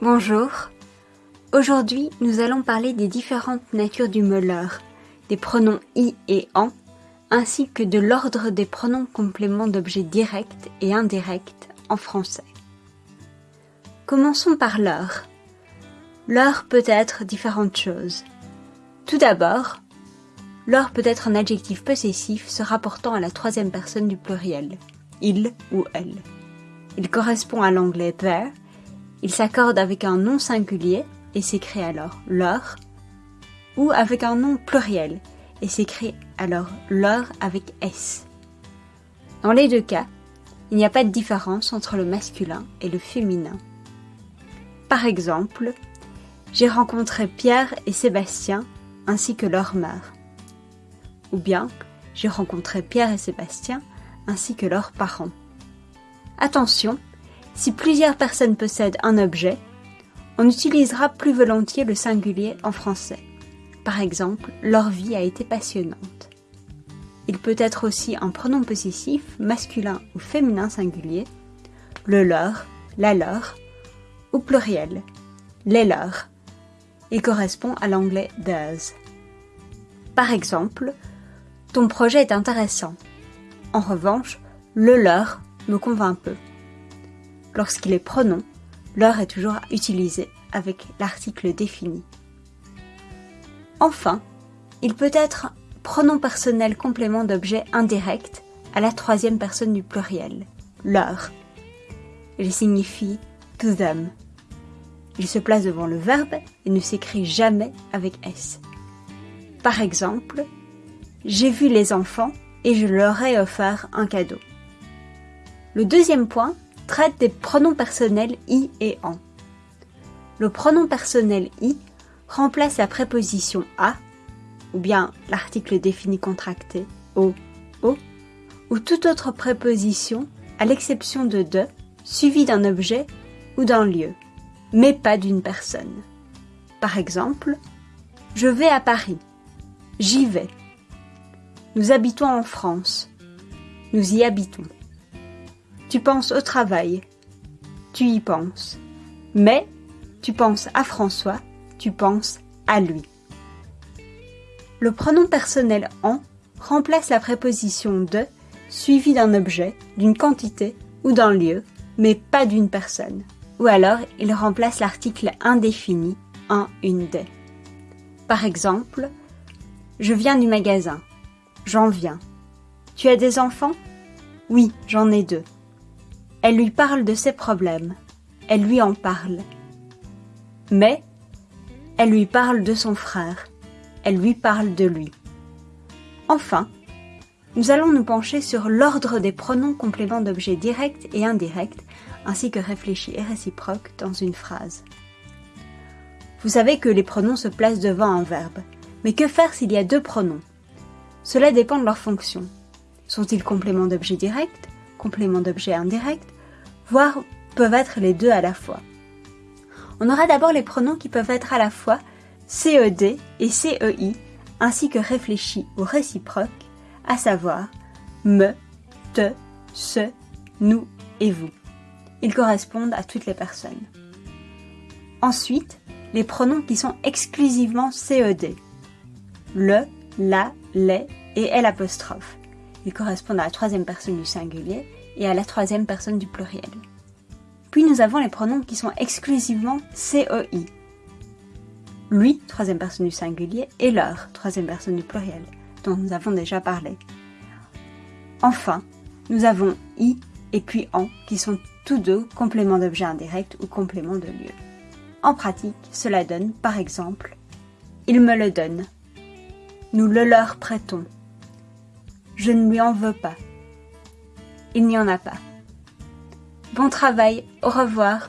Bonjour. Aujourd'hui, nous allons parler des différentes natures du mot leur, des pronoms i et en, ainsi que de l'ordre des pronoms compléments d'objets directs et indirects en français. Commençons par leur. Leur peut être différentes choses. Tout d'abord, leur peut être un adjectif possessif se rapportant à la troisième personne du pluriel, il ou elle. Il correspond à l'anglais there, il s'accorde avec un nom singulier et s'écrit alors leur, ou avec un nom pluriel et s'écrit alors leur avec S. Dans les deux cas, il n'y a pas de différence entre le masculin et le féminin. Par exemple, j'ai rencontré Pierre et Sébastien ainsi que leur mère. Ou bien, j'ai rencontré Pierre et Sébastien ainsi que leurs parents. Attention, si plusieurs personnes possèdent un objet, on utilisera plus volontiers le singulier en français. Par exemple, leur vie a été passionnante. Il peut être aussi un pronom possessif masculin ou féminin singulier, le leur, la leur, ou pluriel, les leurs. Il correspond à l'anglais theirs. Par exemple, ton projet est intéressant. En revanche, le leur me convainc peu. Lorsqu'il est pronom, leur est toujours utilisé avec l'article défini. Enfin, il peut être pronom personnel complément d'objet indirect à la troisième personne du pluriel, leur. Il signifie to them. Il se place devant le verbe et ne s'écrit jamais avec S. Par exemple, j'ai vu les enfants et je leur ai offert un cadeau. Le deuxième point traite des pronoms personnels i et en. Le pronom personnel i remplace la préposition a, ou bien l'article défini contracté o, o, ou toute autre préposition à l'exception de de, suivie d'un objet ou d'un lieu, mais pas d'une personne. Par exemple, je vais à Paris. J'y vais. Nous habitons en France. Nous y habitons. Tu penses au travail. Tu y penses. Mais tu penses à François. Tu penses à lui. Le pronom personnel en remplace la préposition de suivie d'un objet, d'une quantité ou d'un lieu, mais pas d'une personne. Ou alors il remplace l'article indéfini en une des. Par exemple, je viens du magasin. J'en viens. Tu as des enfants? Oui, j'en ai deux. Elle lui parle de ses problèmes. Elle lui en parle. Mais elle lui parle de son frère. Elle lui parle de lui. Enfin, nous allons nous pencher sur l'ordre des pronoms compléments d'objets directs et indirects, ainsi que réfléchis et réciproques dans une phrase. Vous savez que les pronoms se placent devant un verbe. Mais que faire s'il y a deux pronoms? Cela dépend de leur fonction. Sont-ils compléments d'objet direct, compléments d'objet indirect, voire peuvent être les deux à la fois On aura d'abord les pronoms qui peuvent être à la fois CED et CEI, ainsi que réfléchis ou réciproques, à savoir me, te, ce, nous et vous. Ils correspondent à toutes les personnes. Ensuite, les pronoms qui sont exclusivement CED le, la, les et L. Correspondent à la troisième personne du singulier et à la troisième personne du pluriel. Puis nous avons les pronoms qui sont exclusivement CEI. Lui, troisième personne du singulier, et leur, troisième personne du pluriel, dont nous avons déjà parlé. Enfin, nous avons i et puis en, qui sont tous deux compléments d'objet indirect ou compléments de lieu. En pratique, cela donne, par exemple, il me le donne, nous le leur prêtons. Je ne lui en veux pas. Il n'y en a pas. Bon travail, au revoir.